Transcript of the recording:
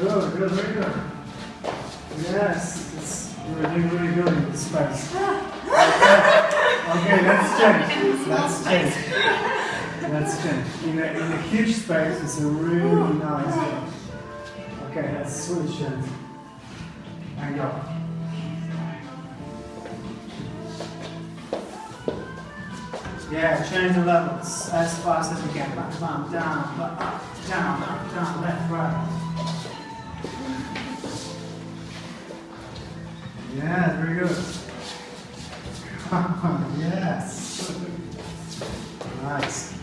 Good, good, very good. Yes, it's, you're doing really good in this space. Okay, let's change. Let's change. Let's change. In a, in a huge space, it's a really nice one. Okay, let's switch it. And go. Yeah, change the levels as fast as you can. Bam, down, up, down, up, down, left, right. Yeah, very good. yes. Nice.